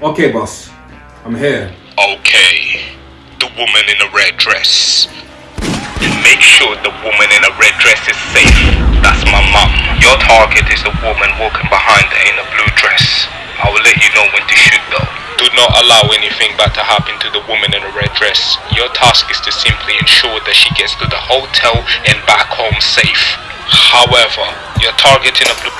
Okay, boss. I'm here. Okay. The woman in a red dress. Make sure the woman in a red dress is safe. That's my mom. Your target is the woman walking behind her in a blue dress. I will let you know when to shoot though. Do not allow anything bad to happen to the woman in a red dress. Your task is to simply ensure that she gets to the hotel and back home safe. However, your target in a blue